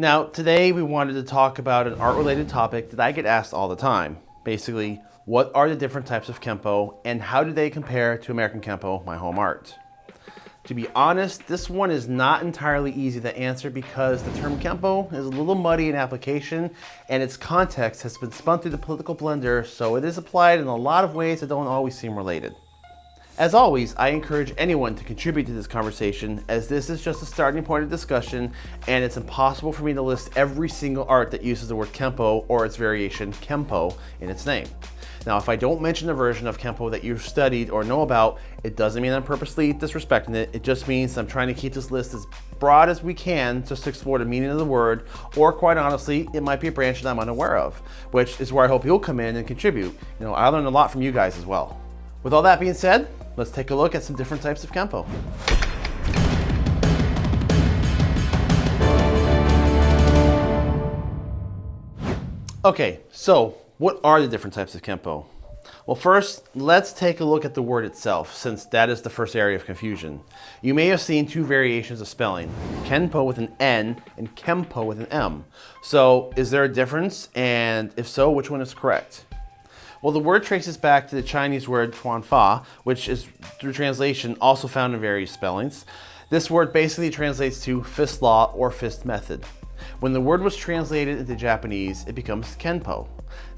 Now, today we wanted to talk about an art-related topic that I get asked all the time. Basically, what are the different types of Kempo and how do they compare to American Kempo, my home art? To be honest, this one is not entirely easy to answer because the term Kempo is a little muddy in application and its context has been spun through the political blender, so it is applied in a lot of ways that don't always seem related. As always, I encourage anyone to contribute to this conversation as this is just a starting point of discussion and it's impossible for me to list every single art that uses the word Kempo or its variation Kempo in its name. Now, if I don't mention a version of Kempo that you've studied or know about, it doesn't mean I'm purposely disrespecting it. It just means I'm trying to keep this list as broad as we can just to explore the meaning of the word, or quite honestly, it might be a branch that I'm unaware of, which is where I hope you'll come in and contribute. You know, I learned a lot from you guys as well. With all that being said, let's take a look at some different types of Kempo. Okay, so what are the different types of Kempo? Well, first, let's take a look at the word itself, since that is the first area of confusion. You may have seen two variations of spelling, Kenpo with an N and Kempo with an M. So, is there a difference? And if so, which one is correct? Well, the word traces back to the Chinese word Chuanfa, which is, through translation, also found in various spellings. This word basically translates to fist law or fist method. When the word was translated into Japanese, it becomes Kenpo.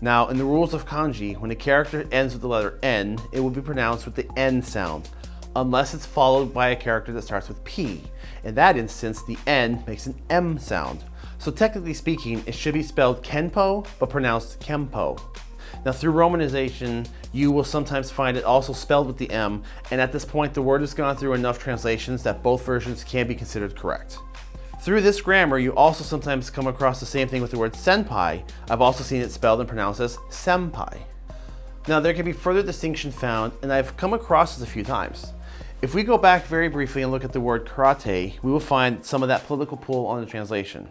Now, in the rules of kanji, when a character ends with the letter N, it will be pronounced with the N sound, unless it's followed by a character that starts with P. In that instance, the N makes an M sound. So technically speaking, it should be spelled Kenpo, but pronounced Kempo. Now through romanization, you will sometimes find it also spelled with the M, and at this point the word has gone through enough translations that both versions can be considered correct. Through this grammar, you also sometimes come across the same thing with the word senpai. I've also seen it spelled and pronounced as sempai. Now there can be further distinction found, and I've come across this a few times. If we go back very briefly and look at the word karate, we will find some of that political pull on the translation.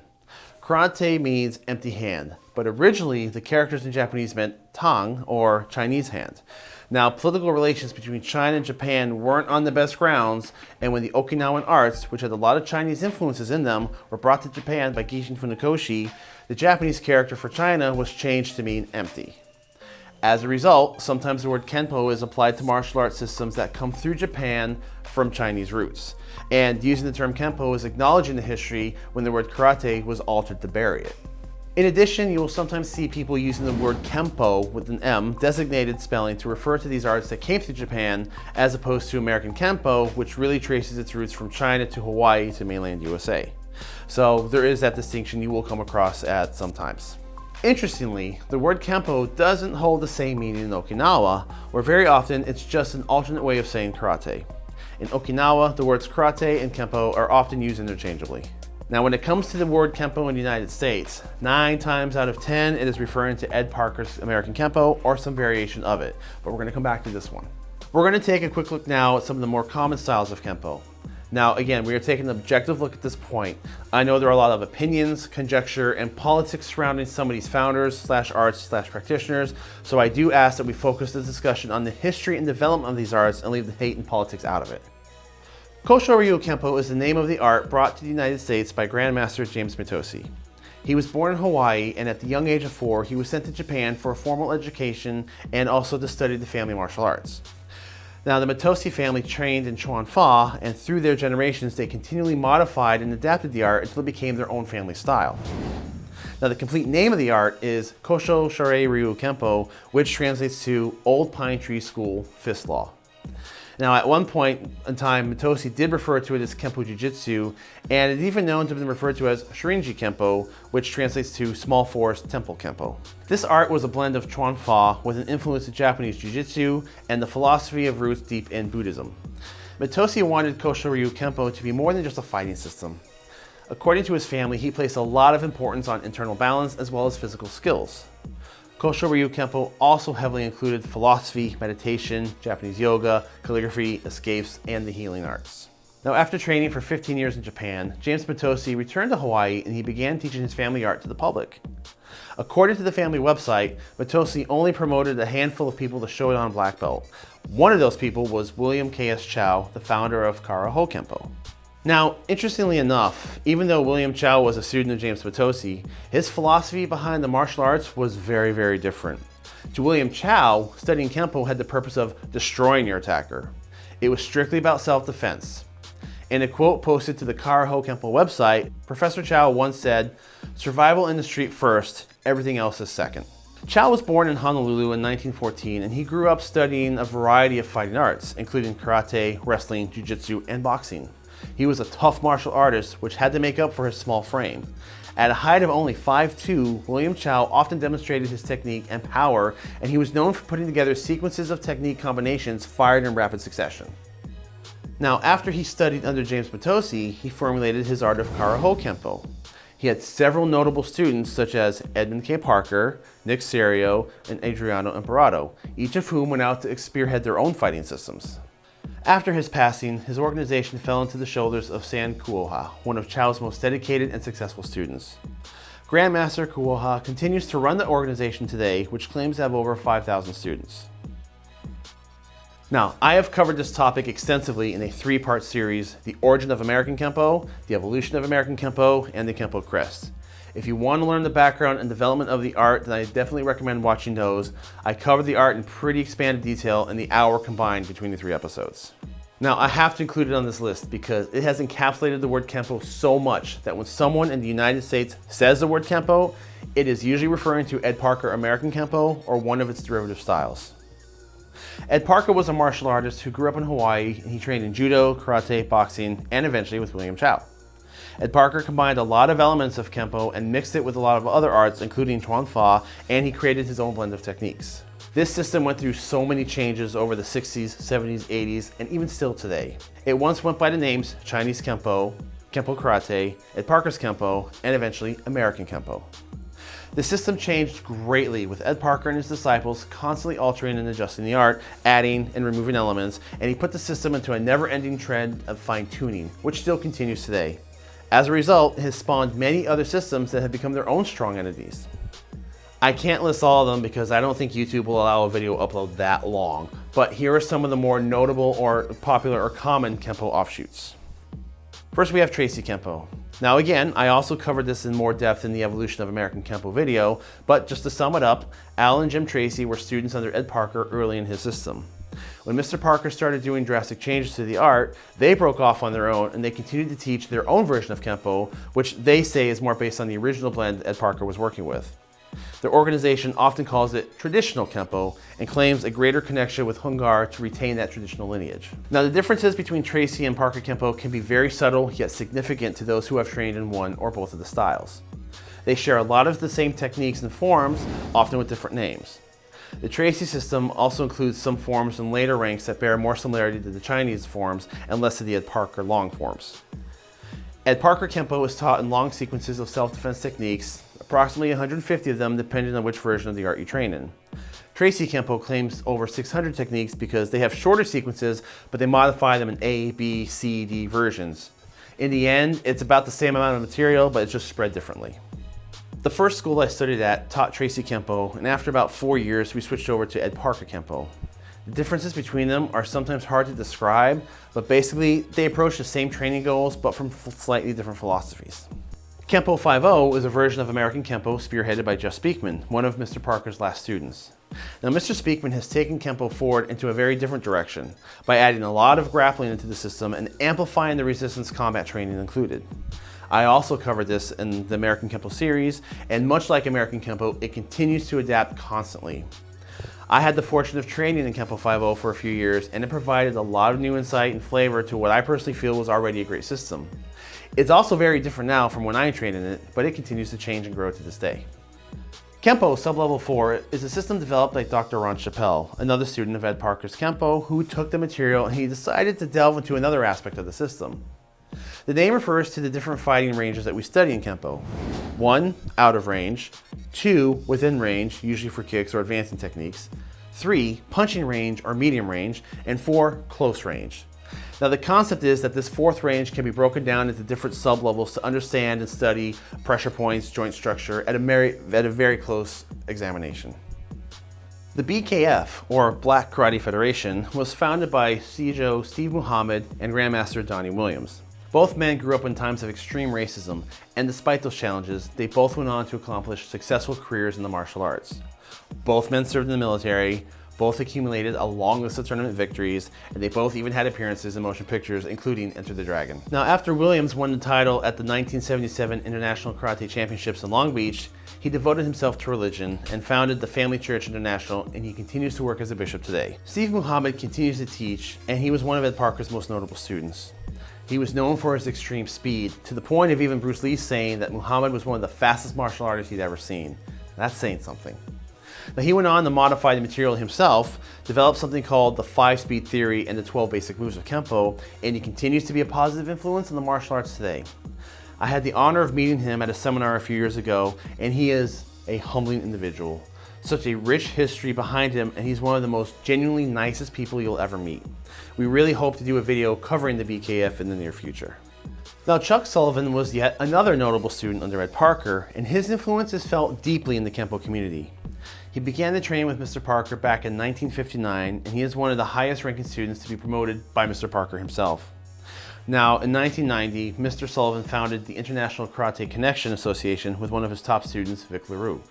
Karate means empty hand, but originally the characters in Japanese meant tang, or Chinese hand. Now, political relations between China and Japan weren't on the best grounds, and when the Okinawan arts, which had a lot of Chinese influences in them, were brought to Japan by Gishin Funakoshi, the Japanese character for China was changed to mean empty. As a result, sometimes the word Kenpo is applied to martial arts systems that come through Japan from Chinese roots. And using the term Kenpo is acknowledging the history when the word karate was altered to bury it. In addition, you will sometimes see people using the word Kempo with an M designated spelling to refer to these arts that came through Japan as opposed to American Kempo, which really traces its roots from China to Hawaii to mainland USA. So there is that distinction you will come across at sometimes. Interestingly, the word Kempo doesn't hold the same meaning in Okinawa, where very often it's just an alternate way of saying karate. In Okinawa, the words karate and Kempo are often used interchangeably. Now, when it comes to the word Kempo in the United States, nine times out of 10, it is referring to Ed Parker's American Kempo or some variation of it, but we're gonna come back to this one. We're gonna take a quick look now at some of the more common styles of Kempo. Now, again, we are taking an objective look at this point. I know there are a lot of opinions, conjecture, and politics surrounding some of these founders slash arts slash practitioners, so I do ask that we focus the discussion on the history and development of these arts and leave the hate and politics out of it. Kosho Ryu Kempo is the name of the art brought to the United States by Grandmaster James Mitose. He was born in Hawaii and at the young age of four, he was sent to Japan for a formal education and also to study the family martial arts. Now the Mitose family trained in Chuan Fa and through their generations they continually modified and adapted the art until it became their own family style. Now the complete name of the art is Kosho Shorei Ryu Kempo, which translates to Old Pine Tree School Fist Law. Now, at one point in time, Mitose did refer to it as Kempo Jiu-Jitsu, and it's even known to have been referred to as Shorinji Kempo, which translates to Small Forest Temple Kempo. This art was a blend of Chuan Fa with an influence of Japanese Jiu-Jitsu and the philosophy of roots deep in Buddhism. Mitose wanted Kosho Ryu Kempo to be more than just a fighting system. According to his family, he placed a lot of importance on internal balance as well as physical skills. Kosho Ryu Kempo also heavily included philosophy, meditation, Japanese yoga, calligraphy, escapes, and the healing arts. Now after training for 15 years in Japan, James Mitose returned to Hawaii and he began teaching his family art to the public. According to the family website, Mitose only promoted a handful of people to show it on black belt. One of those people was William K.S. Chow, the founder of Kara Ho Kempo. Now, interestingly enough, even though William Chow was a student of James Mitose, his philosophy behind the martial arts was very, very different. To William Chow, studying Kempo had the purpose of destroying your attacker. It was strictly about self-defense. In a quote posted to the Karaho Kempo website, Professor Chow once said, survival in the street first, everything else is second. Chow was born in Honolulu in 1914 and he grew up studying a variety of fighting arts, including karate, wrestling, jiu-jitsu, and boxing. He was a tough martial artist, which had to make up for his small frame. At a height of only 5'2", William Chow often demonstrated his technique and power, and he was known for putting together sequences of technique combinations fired in rapid succession. Now, after he studied under James Mitose, he formulated his art of Karaho Kempo. He had several notable students such as Edmund K. Parker, Nick Cerio, and Adriano Emperado, each of whom went out to spearhead their own fighting systems. After his passing, his organization fell into the shoulders of Sam Kuoha, one of Chow's most dedicated and successful students. Grandmaster Kuoha continues to run the organization today, which claims to have over 5,000 students. Now, I have covered this topic extensively in a three-part series, The Origin of American Kempo, The Evolution of American Kempo, and The Kempo Crest. If you want to learn the background and development of the art, then I definitely recommend watching those. I cover the art in pretty expanded detail in the hour combined between the three episodes. Now, I have to include it on this list because it has encapsulated the word Kempo so much that when someone in the United States says the word Kempo, it is usually referring to Ed Parker American Kempo or one of its derivative styles. Ed Parker was a martial artist who grew up in Hawaii and he trained in judo, karate, boxing, and eventually with William Chow. Ed Parker combined a lot of elements of Kempo and mixed it with a lot of other arts, including Chuan Fa, and he created his own blend of techniques. This system went through so many changes over the 60s, 70s, 80s, and even still today. It once went by the names Chinese Kempo, Kempo Karate, Ed Parker's Kempo, and eventually American Kempo. The system changed greatly with Ed Parker and his disciples constantly altering and adjusting the art, adding and removing elements, and he put the system into a never-ending trend of fine-tuning, which still continues today. As a result, it has spawned many other systems that have become their own strong entities. I can't list all of them because I don't think YouTube will allow a video upload that long, but here are some of the more notable or popular or common Kempo offshoots. First we have Tracy Kempo. Now again, I also covered this in more depth in the Evolution of American Kempo video, but just to sum it up, Al and Jim Tracy were students under Ed Parker early in his system. When Mr. Parker started doing drastic changes to the art, they broke off on their own and they continued to teach their own version of Kempo, which they say is more based on the original blend Ed Parker was working with. Their organization often calls it traditional Kempo and claims a greater connection with Hung Gar to retain that traditional lineage. Now the differences between Tracy and Parker Kempo can be very subtle yet significant to those who have trained in one or both of the styles. They share a lot of the same techniques and forms, often with different names. The Tracy system also includes some forms in later ranks that bear more similarity to the Chinese forms and less to the Ed Parker long forms. Ed Parker Kempo is taught in long sequences of self-defense techniques, approximately 150 of them depending on which version of the art you train in. Tracy Kempo claims over 600 techniques because they have shorter sequences, but they modify them in A, B, C, D versions. In the end, it's about the same amount of material, but it's just spread differently. The first school I studied at taught Tracy Kempo, and after about four years, we switched over to Ed Parker Kempo. The differences between them are sometimes hard to describe, but basically they approach the same training goals, but from slightly different philosophies. Kempo 5.0 is a version of American Kempo spearheaded by Jeff Speakman, one of Mr. Parker's last students. Now Mr. Speakman has taken Kempo forward into a very different direction by adding a lot of grappling into the system and amplifying the resistance combat training included. I also covered this in the American Kempo series, and much like American Kempo, it continues to adapt constantly. I had the fortune of training in Kempo 5.0 for a few years, and it provided a lot of new insight and flavor to what I personally feel was already a great system. It's also very different now from when I trained in it, but it continues to change and grow to this day. Kempo Sublevel 4 is a system developed by Dr. Ron Chapél, another student of Ed Parker's Kempo, who took the material and he decided to delve into another aspect of the system. The name refers to the different fighting ranges that we study in Kempo. One, out of range. Two, within range, usually for kicks or advancing techniques. Three, punching range or medium range. And four, close range. Now the concept is that this fourth range can be broken down into different sub-levels to understand and study pressure points, joint structure at a, very, at a very close examination. The BKF, or Black Karate Federation, was founded by Sijo Steve Muhammad and Grandmaster Donnie Williams. Both men grew up in times of extreme racism, and despite those challenges, they both went on to accomplish successful careers in the martial arts. Both men served in the military, both accumulated a long list of tournament victories, and they both even had appearances in motion pictures, including Enter the Dragon. Now, after Williams won the title at the 1977 International Karate Championships in Long Beach, he devoted himself to religion and founded the Family Church International, and he continues to work as a bishop today. Steve Muhammad continues to teach, and he was one of Ed Parker's most notable students. He was known for his extreme speed, to the point of even Bruce Lee saying that Muhammad was one of the fastest martial artists he'd ever seen. That's saying something. Now he went on to modify the material himself, develop something called the five-speed theory and the 12 basic moves of Kempo, and he continues to be a positive influence in the martial arts today. I had the honor of meeting him at a seminar a few years ago, and he is a humbling individual. Such a rich history behind him, and he's one of the most genuinely nicest people you'll ever meet. We really hope to do a video covering the BKF in the near future. Now Chuck Sullivan was yet another notable student under Ed Parker, and his influence is felt deeply in the Kempo community. He began to train with Mr. Parker back in 1959, and he is one of the highest ranking students to be promoted by Mr. Parker himself. Now, in 1990, Mr. Sullivan founded the International Karate Connection Association with one of his top students, Vic Leroux.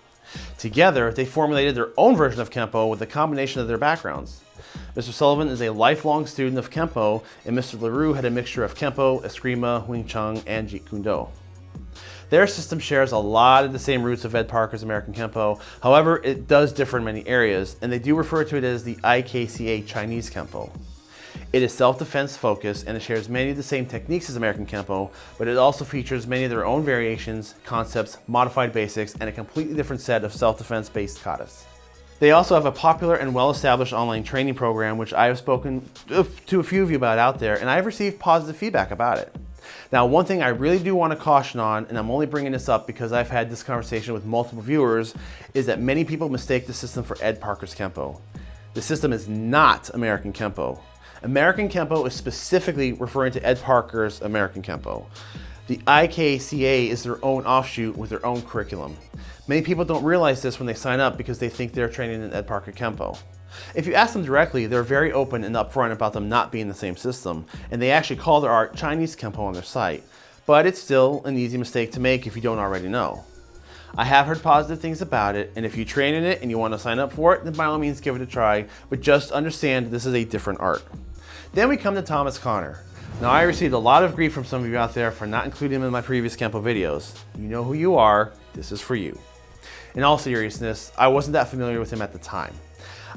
Together, they formulated their own version of Kempo with a combination of their backgrounds. Mr. Sullivan is a lifelong student of Kempo, and Mr. LeRoux had a mixture of Kempo, Eskrima, Wing Chun, and Jeet Kune Do. Their system shares a lot of the same roots of Ed Parker's American Kempo. However, it does differ in many areas, and they do refer to it as the IKCA Chinese Kempo. It is self-defense focused and it shares many of the same techniques as American Kempo, but it also features many of their own variations, concepts, modified basics, and a completely different set of self-defense based katas. They also have a popular and well-established online training program, which I have spoken to a few of you about out there, and I've received positive feedback about it. Now, one thing I really do want to caution on, and I'm only bringing this up because I've had this conversation with multiple viewers, is that many people mistake the system for Ed Parker's Kempo. The system is not American Kempo. American Kempo is specifically referring to Ed Parker's American Kempo. The IKCA is their own offshoot with their own curriculum. Many people don't realize this when they sign up because they think they're training in Ed Parker Kempo. If you ask them directly, they're very open and upfront about them not being the same system, and they actually call their art Chinese Kempo on their site. But it's still an easy mistake to make if you don't already know. I have heard positive things about it, and if you train in it and you want to sign up for it, then by all means give it a try, but just understand this is a different art. Then we come to Thomas Connor. Now I received a lot of grief from some of you out there for not including him in my previous Kempo videos. You know who you are, this is for you. In all seriousness, I wasn't that familiar with him at the time.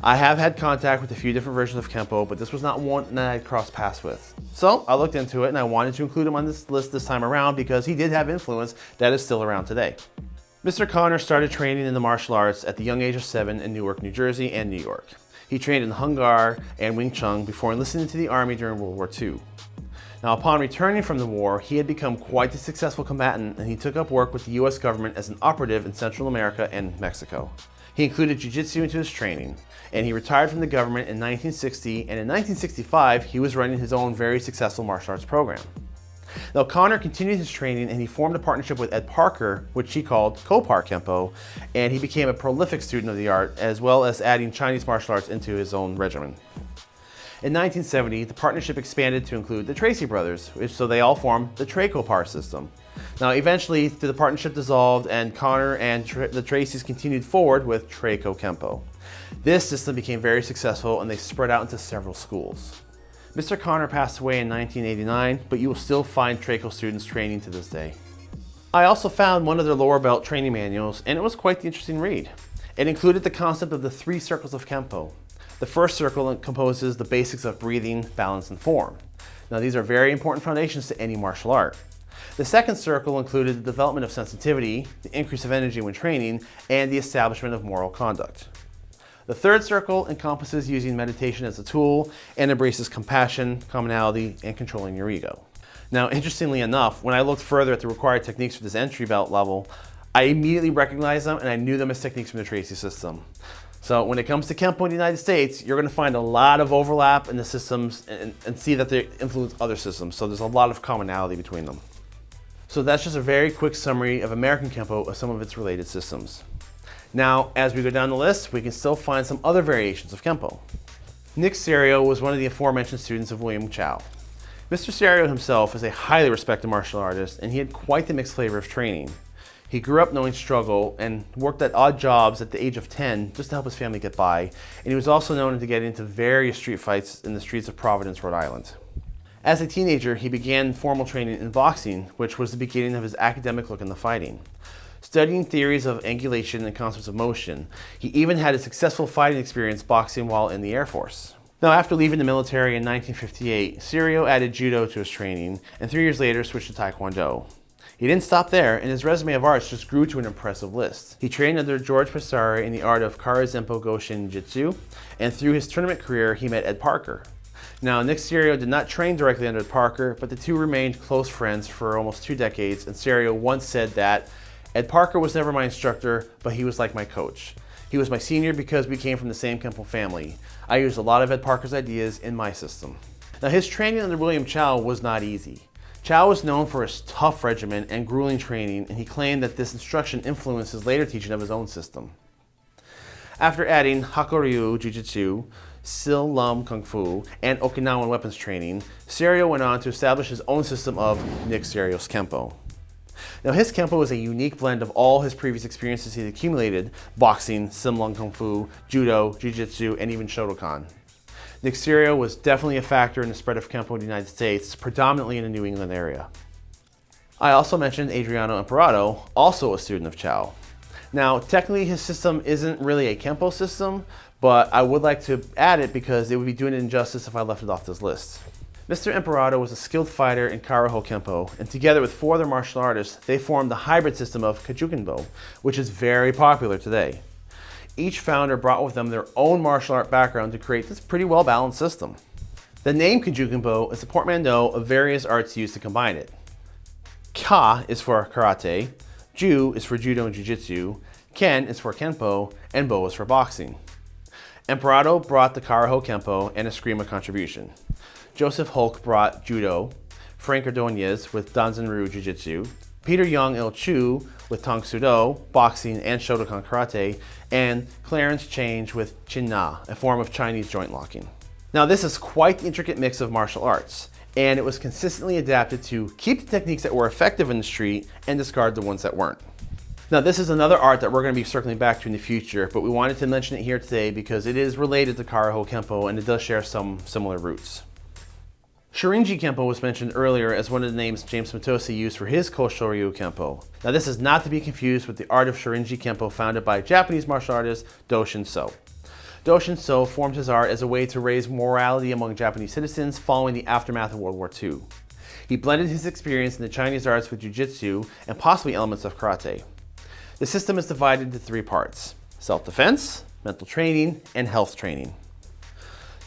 I have had contact with a few different versions of Kempo, but this was not one that I crossed paths with. So I looked into it and I wanted to include him on this list this time around because he did have influence that is still around today. Mr. Connor started training in the martial arts at the young age of seven in Newark, New Jersey and New York. He trained in Hung Gar and Wing Chun before enlisting into the Army during World War II. Now, upon returning from the war, he had become quite a successful combatant and he took up work with the US government as an operative in Central America and Mexico. He included Jiu-Jitsu into his training, and he retired from the government in 1960, and in 1965, he was running his own very successful martial arts program. Now Connor continued his training and he formed a partnership with Ed Parker, which he called Kopar Kempo, and he became a prolific student of the art, as well as adding Chinese martial arts into his own regimen. In 1970, the partnership expanded to include the Tracy brothers, so they all formed the Trey-Kopar system. Now, eventually, the partnership dissolved and Connor and Tra the Tracys continued forward with Treyco Kempo. This system became very successful and they spread out into several schools. Mr. Connor passed away in 1989, but you will still find Treyco students training to this day. I also found one of their lower belt training manuals and it was quite the interesting read. It included the concept of the three circles of Kempo. The first circle composes the basics of breathing, balance, and form. Now these are very important foundations to any martial art. The second circle included the development of sensitivity, the increase of energy when training, and the establishment of moral conduct. The third circle encompasses using meditation as a tool and embraces compassion, commonality, and controlling your ego. Now, interestingly enough, when I looked further at the required techniques for this entry belt level, I immediately recognized them and I knew them as techniques from the Tracy system. So when it comes to Kempo in the United States, you're gonna find a lot of overlap in the systems and, and see that they influence other systems. So there's a lot of commonality between them. So that's just a very quick summary of American Kempo of some of its related systems. Now, as we go down the list, we can still find some other variations of Kempo. Nick Cerio was one of the aforementioned students of William Chow. Mr. Cerio himself is a highly respected martial artist and he had quite the mixed flavor of training. He grew up knowing struggle and worked at odd jobs at the age of 10 just to help his family get by. And he was also known to get into various street fights in the streets of Providence, Rhode Island. As a teenager, he began formal training in boxing, which was the beginning of his academic look into fighting. Studying theories of angulation and concepts of motion, he even had a successful fighting experience boxing while in the Air Force. Now, after leaving the military in 1958, Cerio added judo to his training, and three years later switched to Taekwondo. He didn't stop there, and his resume of arts just grew to an impressive list. He trained under George Pesare in the art of Kara Zempo Goshin Jitsu, and through his tournament career, he met Ed Parker. Now, Nick Cerio did not train directly under Parker, but the two remained close friends for almost two decades, and Cerio once said that Ed Parker was never my instructor, but he was like my coach. He was my senior because we came from the same Kempo family. I used a lot of Ed Parker's ideas in my system. Now, his training under William Chow was not easy. Chow was known for his tough regimen and grueling training, and he claimed that this instruction influenced his later teaching of his own system. After adding Hakoryu Jiu-Jitsu, Sil Lum Kung Fu, and Okinawan weapons training, Cerio went on to establish his own system of Nick Cerio's Kempo. Now his Kempo is a unique blend of all his previous experiences he's accumulated, boxing, Sil Lum Kung Fu, Judo, Jiu-Jitsu, and even Shotokan. Nick Cerio was definitely a factor in the spread of Kempo in the United States, predominantly in the New England area. I also mentioned Adriano Emperado, also a student of Chow. Now, technically his system isn't really a Kempo system, but I would like to add it because it would be doing it injustice if I left it off this list. Mr. Emperado was a skilled fighter in Karaho Kempo, and together with four other martial artists, they formed the hybrid system of Kajukenbo, which is very popular today each founder brought with them their own martial art background to create this pretty well balanced system. The name Kajukenbo is a portmanteau of various arts used to combine it. Ka is for karate, Ju is for judo and jiu-jitsu, Ken is for kenpo, and Bo is for boxing. Emperado brought the Karaho Kempo and Eskrima contribution. Joseph Holck brought judo, Frank Ordonez with Danzanryu Jiu-Jitsu, Peter Young Il Chu with Tang Soo Do, boxing, and Shotokan karate, and Clarence Chang with Chin Na, a form of Chinese joint locking. Now this is quite the intricate mix of martial arts, and it was consistently adapted to keep the techniques that were effective in the street and discard the ones that weren't. Now this is another art that we're going to be circling back to in the future, but we wanted to mention it here today because it is related to Karaho Kempo and it does share some similar roots. Shorinji Kempo was mentioned earlier as one of the names James Mitose used for his Koshoryu Kempo. Now this is not to be confused with the art of Shorinji Kempo founded by Japanese martial artist Doshin So. Doshin So formed his art as a way to raise morality among Japanese citizens following the aftermath of World War II. He blended his experience in the Chinese arts with Jiu-Jitsu and possibly elements of karate. The system is divided into three parts, self-defense, mental training, and health training.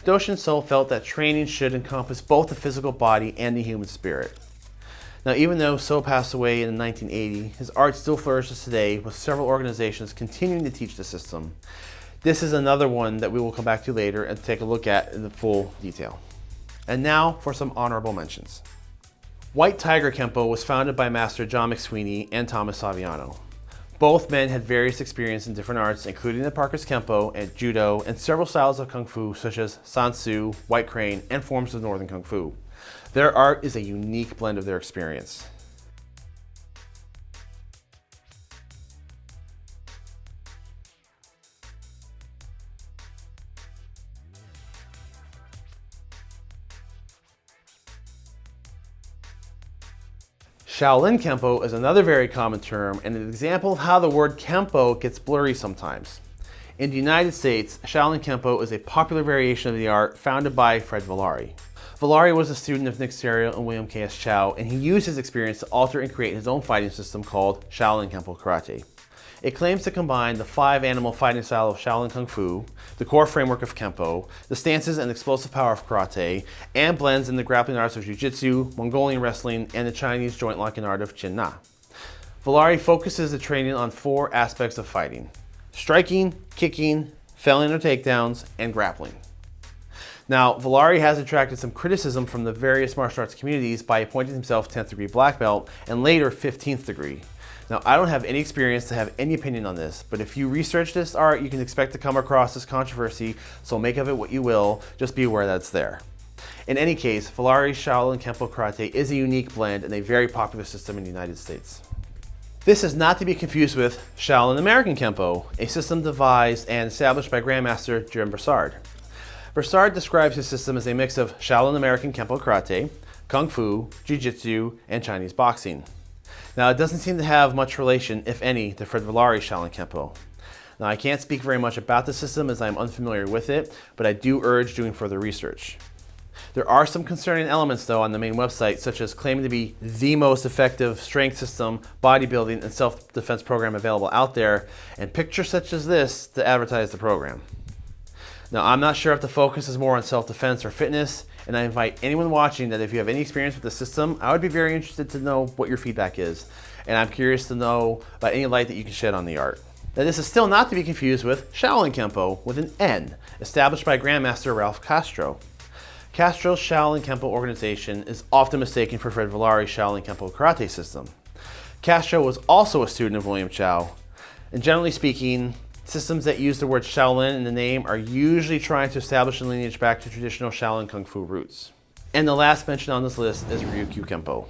Doshin So felt that training should encompass both the physical body and the human spirit. Now, even though So passed away in 1980, his art still flourishes today with several organizations continuing to teach the system. This is another one that we will come back to later and take a look at in the full detail. And now for some honorable mentions. White Tiger Kempo was founded by Master John McSweeney and Thomas Saviano. Both men had various experience in different arts, including the Parker's Kempo and Judo, and several styles of Kung Fu, such as Sansu, White Crane, and forms of Northern Kung Fu. Their art is a unique blend of their experience. Shaolin Kempo is another very common term and an example of how the word Kempo gets blurry sometimes. In the United States, Shaolin Kempo is a popular variation of the art founded by Fred Villari. Villari was a student of Nick Cerio and William K.S. Chow, and he used his experience to alter and create his own fighting system called Shaolin Kempo Karate. It claims to combine the five animal fighting style of Shaolin Kung Fu, the core framework of Kempo, the stances and explosive power of Karate, and blends in the grappling arts of Jiu-Jitsu, Mongolian wrestling, and the Chinese joint locking art of Chin Na. Villari focuses the training on four aspects of fighting. Striking, kicking, failing or takedowns, and grappling. Now, Villari has attracted some criticism from the various martial arts communities by appointing himself 10th degree black belt and later 15th degree. Now, I don't have any experience to have any opinion on this, but if you research this art, you can expect to come across this controversy, so make of it what you will, just be aware that it's there. In any case, Villari Shaolin Kempo Karate is a unique blend and a very popular system in the United States. This is not to be confused with Shaolin American Kempo, a system devised and established by Grandmaster Jim Broussard. Broussard describes his system as a mix of Shaolin American Kempo Karate, Kung Fu, Jiu-Jitsu, and Chinese boxing. Now, it doesn't seem to have much relation, if any, to Fred Villari's Shaolin Kempo. Now, I can't speak very much about the system as I'm unfamiliar with it, but I do urge doing further research. There are some concerning elements though on the main website, such as claiming to be the most effective strength system, bodybuilding, and self-defense program available out there, and pictures such as this to advertise the program. Now, I'm not sure if the focus is more on self-defense or fitness, and I invite anyone watching that if you have any experience with the system, I would be very interested to know what your feedback is. And I'm curious to know about any light that you can shed on the art. Now, this is still not to be confused with Shaolin Kenpo with an N, established by Grandmaster Ralph Castro. Castro's Shaolin Kenpo organization is often mistaken for Fred Villari's Shaolin Kempo karate system. Castro was also a student of William Chow, and generally speaking, systems that use the word Shaolin in the name are usually trying to establish a lineage back to traditional Shaolin Kung Fu roots. And the last mention on this list is Ryukyu Kempo.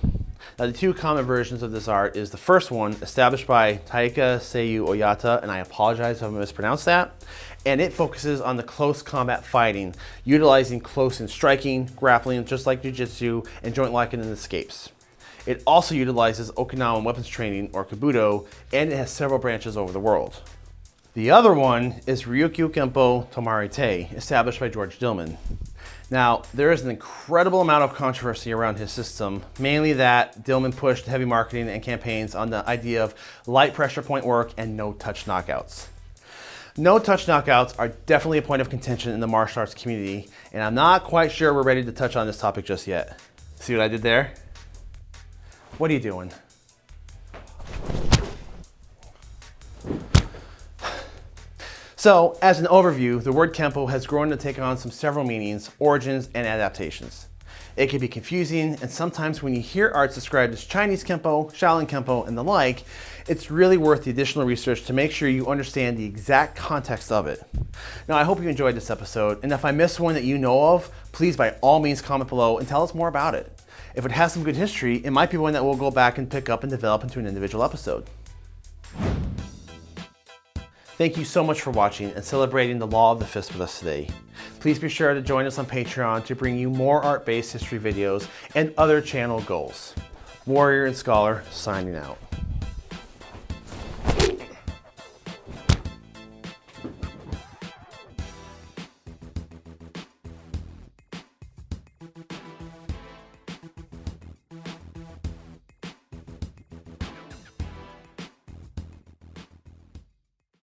Now the two common versions of this art is the first one, established by Taika Seiyu Oyata, and I apologize if I mispronounced that, and it focuses on the close combat fighting, utilizing close and striking, grappling just like Jiu-Jitsu, and joint locking and escapes. It also utilizes Okinawan weapons training, or kobudo, and it has several branches over the world. The other one is Ryukyu Kempo Tomarite, established by George Dillman. Now, there is an incredible amount of controversy around his system, mainly that Dillman pushed heavy marketing and campaigns on the idea of light pressure point work and no touch knockouts. No touch knockouts are definitely a point of contention in the martial arts community, and I'm not quite sure we're ready to touch on this topic just yet. See what I did there? What are you doing? So, as an overview, the word Kempo has grown to take on some several meanings, origins, and adaptations. It can be confusing, and sometimes when you hear arts described as Chinese Kempo, Shaolin Kempo, and the like, it's really worth the additional research to make sure you understand the exact context of it. Now, I hope you enjoyed this episode, and if I missed one that you know of, please by all means comment below and tell us more about it. If it has some good history, it might be one that we'll go back and pick up and develop into an individual episode. Thank you so much for watching and celebrating the Law of the Fist with us today. Please be sure to join us on Patreon to bring you more art-based history videos and other channel goals. Warrior and Scholar signing out.